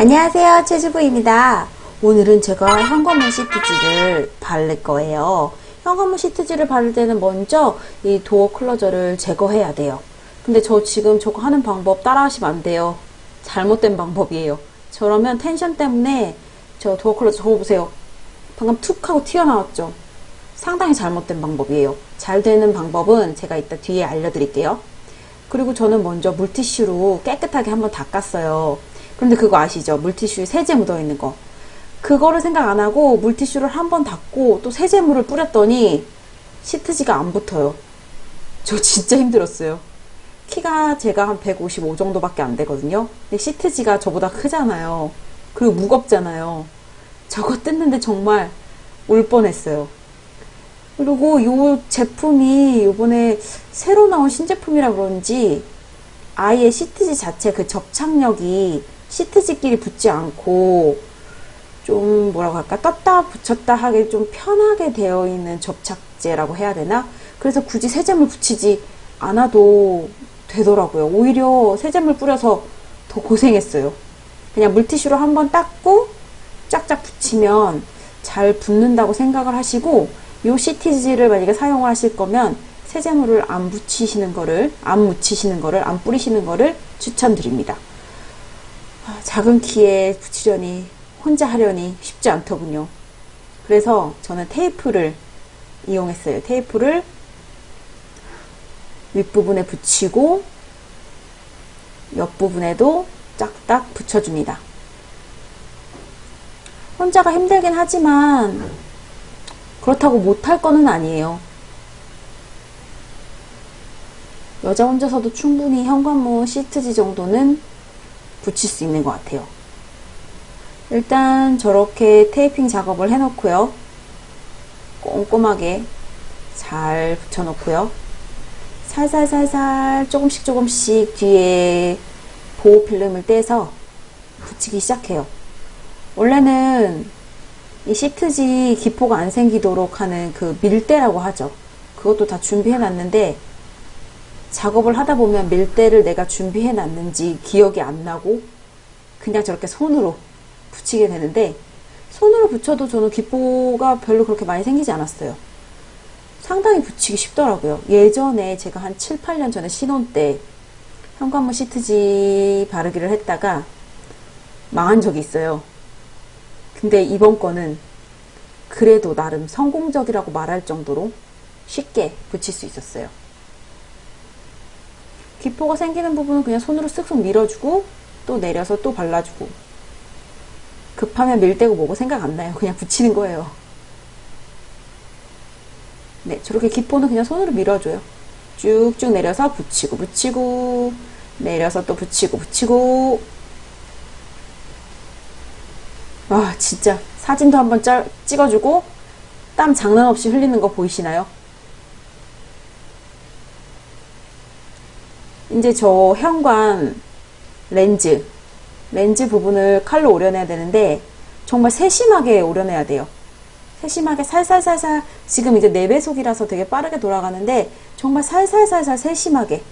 안녕하세요 최주부입니다. 오늘은 제가 현관문 시트지를 바를 거예요. 현관문 시트지를 바를 때는 먼저 이 도어 클로저를 제거해야 돼요. 근데 저 지금 저거 하는 방법 따라 하시면 안 돼요. 잘못된 방법이에요. 저러면 텐션 때문에 저 도어 클로저 저거 보세요. 방금 툭 하고 튀어나왔죠? 상당히 잘못된 방법이에요. 잘 되는 방법은 제가 이따 뒤에 알려드릴게요. 그리고 저는 먼저 물티슈로 깨끗하게 한번 닦았어요 그런데 그거 아시죠? 물티슈에 세제 묻어있는 거. 그거를 생각 안 하고 물티슈를 한 번 닦고 또 세제물을 뿌렸더니 시트지가 안 붙어요. 저 진짜 힘들었어요. 키가 제가 한 155 정도밖에 안 되거든요. 근데 시트지가 저보다 크잖아요. 그리고 무겁잖아요. 저거 뜯는데 정말 울 뻔했어요. 그리고 이 제품이 요번에 새로 나온 신제품이라 그런지 아예 시트지 자체 그 접착력이 시트지끼리 붙지 않고 좀 뭐라고 할까? 떴다 붙였다 하게 좀 편하게 되어 있는 접착제라고 해야 되나? 그래서 굳이 세제물 붙이지 않아도 되더라고요. 오히려 세제물 뿌려서 더 고생했어요. 그냥 물티슈로 한번 닦고 쫙쫙 붙이면 잘 붙는다고 생각을 하시고 요 시트지를 만약에 사용을 하실 거면 세제물을 안 붙이시는 거를 안 묻히시는 거를 안 뿌리시는 거를 추천드립니다. 아, 작은 키에 붙이려니 혼자 하려니 쉽지 않더군요. 그래서 저는 테이프를 이용했어요. 테이프를 윗부분에 붙이고 옆부분에도 짝딱 붙여줍니다. 혼자가 힘들긴 하지만 그렇다고 못할 거는 아니에요. 여자 혼자서도 충분히 현관문 시트지 정도는 붙일 수 있는 것 같아요. 일단 저렇게 테이핑 작업을 해놓고요. 꼼꼼하게 잘 붙여놓고요. 살살살살 조금씩 조금씩 뒤에 보호 필름을 떼서 붙이기 시작해요. 원래는 이 시트지 기포가 안 생기도록 하는 그 밀대라고 하죠. 그것도 다 준비해 놨는데 작업을 하다 보면 밀대를 내가 준비해 놨는지 기억이 안 나고 그냥 저렇게 손으로 붙이게 되는데 손으로 붙여도 저는 기포가 별로 그렇게 많이 생기지 않았어요. 상당히 붙이기 쉽더라고요. 예전에 제가 한 7, 8년 전에 신혼 때 현관문 시트지 바르기를 했다가 망한 적이 있어요. 근데 이번 거는 그래도 나름 성공적이라고 말할 정도로 쉽게 붙일 수 있었어요. 기포가 생기는 부분은 그냥 손으로 쓱쓱 밀어주고 또 내려서 또 발라주고 급하면 밀대고 뭐고 생각 안 나요. 그냥 붙이는 거예요. 네, 저렇게 기포는 그냥 손으로 밀어줘요. 쭉쭉 내려서 붙이고 붙이고 내려서 또 붙이고 붙이고 와 진짜 사진도 한번 찍어주고 땀 장난 없이 흘리는 거 보이시나요? 이제 저 현관 렌즈 렌즈 부분을 칼로 오려내야 되는데 정말 세심하게 오려내야 돼요. 세심하게 살살살살 지금 이제 4배속이라서 되게 빠르게 돌아가는데 정말 살살살살 세심하게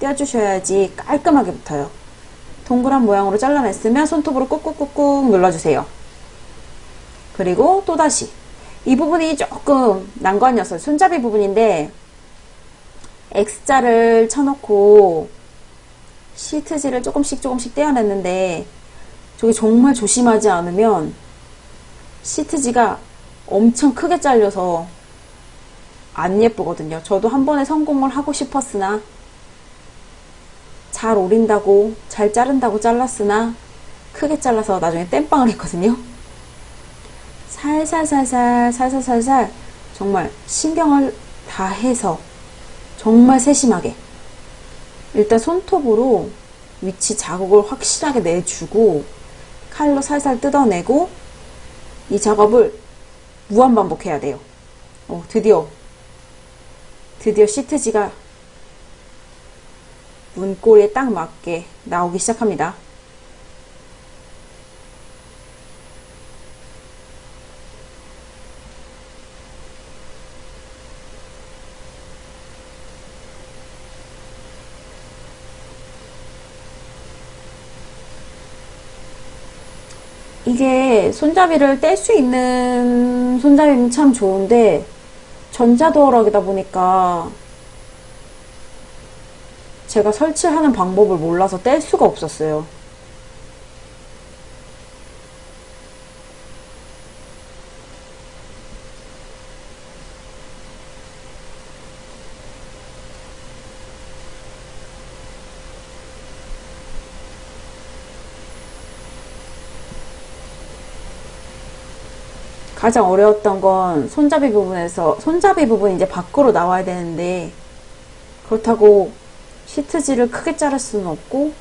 떼어주셔야지 깔끔하게 붙어요. 동그란 모양으로 잘라냈으면 손톱으로 꾹꾹꾹꾹 눌러주세요. 그리고 또다시. 이 부분이 조금 난관이었어요 손잡이 부분인데 X자를 쳐놓고 시트지를 조금씩 조금씩 떼어냈는데 저게 정말 조심하지 않으면 시트지가 엄청 크게 잘려서 안 예쁘거든요. 저도 한 번에 성공을 하고 싶었으나 잘 오린다고 잘 자른다고 잘랐으나 크게 잘라서 나중에 땜빵을 했거든요. 살살살살 살살살살 정말 신경을 다 해서 정말 세심하게 일단 손톱으로 위치 자국을 확실하게 내주고 칼로 살살 뜯어내고 이 작업을 무한 반복해야 돼요. 어, 드디어 드디어 시트지가 문고리에 딱 맞게 나오기 시작합니다. 이게 손잡이를 뗄 수 있는 손잡이면 참 좋은데 전자도어락이다 보니까 제가 설치하는 방법을 몰라서 뗄 수가 없었어요. 가장 어려웠던 건 손잡이 부분에서 손잡이 부분이 이제 밖으로 나와야 되는데 그렇다고 시트지를 크게 자를 수는 없고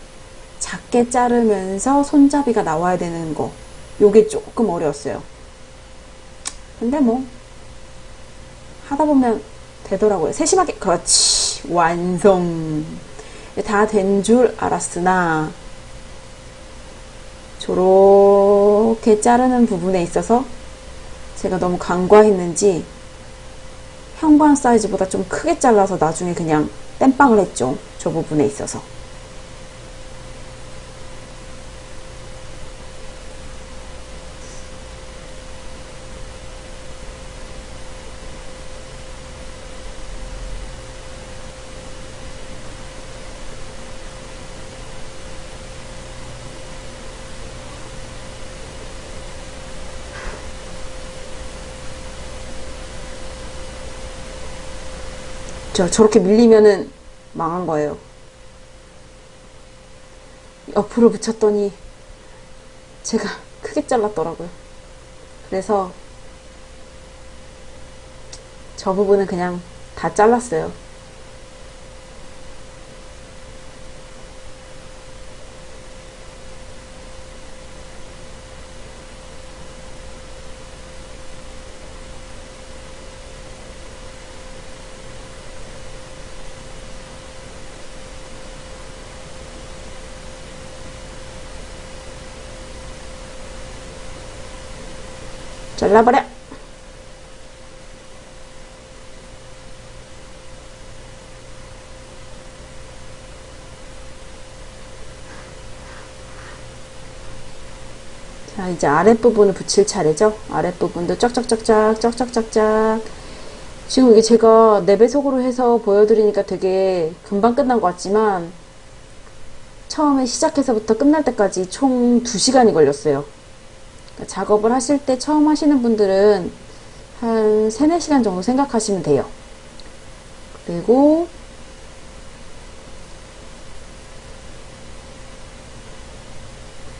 작게 자르면서 손잡이가 나와야 되는 거. 요게 조금 어려웠어요. 근데 뭐 하다 보면 되더라고요. 세심하게. 그렇지. 완성. 다 된 줄 알았으나 저렇게 자르는 부분에 있어서 제가 너무 간과했는지 현관 사이즈보다 좀 크게 잘라서 나중에 그냥 땜빵을 했죠. 저 부분에 있어서. 저 저렇게 밀리면은 망한 거예요. 옆으로 붙였더니 제가 크게 잘랐더라고요. 그래서 저 부분은 그냥 다 잘랐어요. 잘라버려! 자, 이제 아랫부분을 붙일 차례죠. 아랫부분도 쩍쩍쩍쩍, 쩍쩍쩍쩍. 지금 이게 제가 4배속으로 해서 보여드리니까 되게 금방 끝난 것 같지만, 처음에 시작해서부터 끝날 때까지 총 2시간이 걸렸어요. 그러니까 작업을 하실 때 처음 하시는 분들은 한 3, 4시간 정도 생각하시면 돼요. 그리고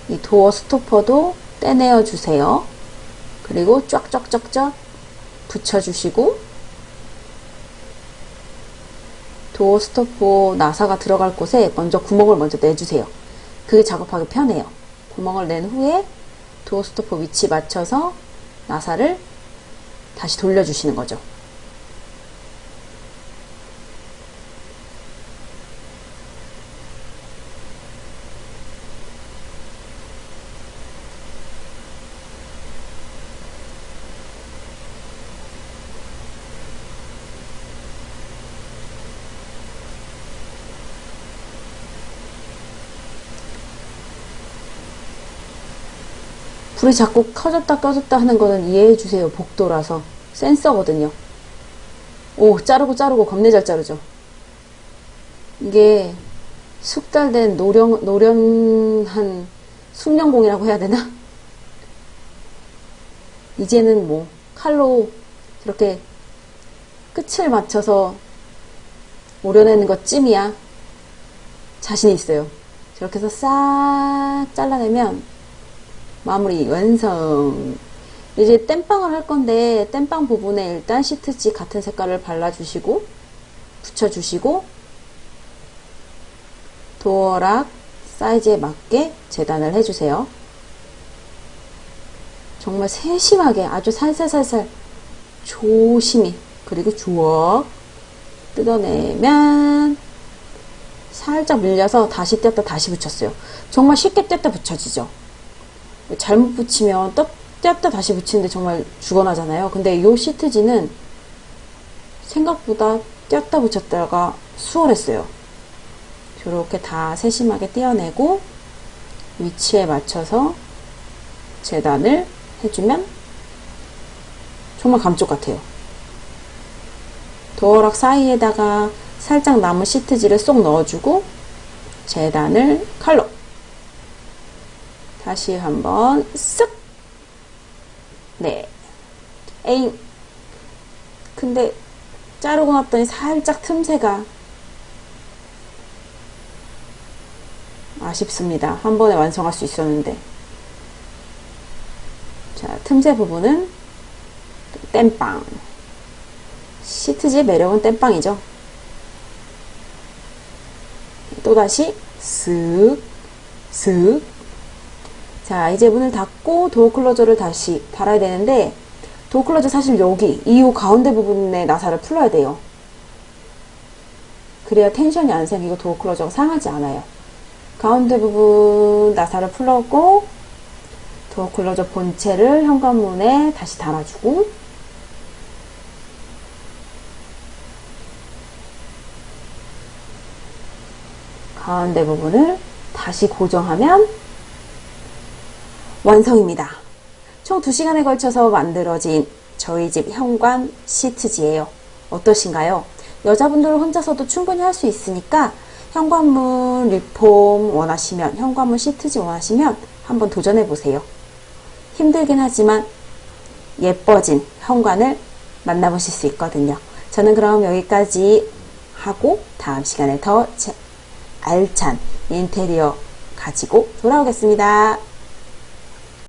이 도어 스토퍼도 떼내어 주세요. 그리고 쫙쫙쫙쫙 붙여주시고 도어 스토퍼 나사가 들어갈 곳에 먼저 구멍을 먼저 내주세요. 그게 작업하기 편해요. 구멍을 낸 후에 도어 스토퍼 위치 맞춰서 나사를 다시 돌려주시는 거죠. 불이 자꾸 켜졌다 꺼졌다 하는 거는 이해해 주세요. 복도라서. 센서거든요. 오, 자르고 자르고 겁내 잘 자르죠. 이게 숙달된 노련, 노련한 숙련공이라고 해야 되나? 이제는 뭐 칼로 이렇게 끝을 맞춰서 오려내는 것 찜이야. 자신 있어요. 저렇게 해서 싹 잘라내면 마무리 완성. 이제 땜빵을 할 건데 땜빵 부분에 일단 시트지 같은 색깔을 발라주시고 붙여주시고 도어락 사이즈에 맞게 재단을 해주세요. 정말 세심하게 아주 살살살살 조심히 그리고 주워 뜯어내면 살짝 밀려서 다시 뗐다 다시 붙였어요. 정말 쉽게 뗐다 붙여지죠 잘못 붙이면 뗐다 다시 붙이는데 정말 죽어나잖아요. 근데 이 시트지는 생각보다 뗐다 붙였다가 수월했어요. 이렇게 다 세심하게 떼어내고 위치에 맞춰서 재단을 해주면 정말 감쪽 같아요. 도어락 사이에다가 살짝 남은 시트지를 쏙 넣어주고 재단을 칼로 다시 한번 쓱 네. 에잉 근데 자르고 났더니 살짝 틈새가 아쉽습니다. 한 번에 완성할 수 있었는데 자 틈새 부분은 땜빵 시트지의 매력은 땜빵이죠. 또다시 쓱, 쓱. 자, 이제 문을 닫고 도어 클로저를 다시 달아야 되는데 도어 클로저 사실 여기 이후 가운데 부분에 나사를 풀어야 돼요. 그래야 텐션이 안 생기고 도어 클로저가 상하지 않아요. 가운데 부분 나사를 풀었고 도어 클로저 본체를 현관문에 다시 달아주고 가운데 부분을 다시 고정하면 완성입니다. 총 2시간에 걸쳐서 만들어진 저희 집 현관 시트지예요. 어떠신가요? 여자분들 혼자서도 충분히 할 수 있으니까 현관문 리폼 원하시면 현관문 시트지 원하시면 한번 도전해 보세요. 힘들긴 하지만 예뻐진 현관을 만나보실 수 있거든요. 저는 그럼 여기까지 하고 다음 시간에 더 알찬 인테리어 가지고 돌아오겠습니다.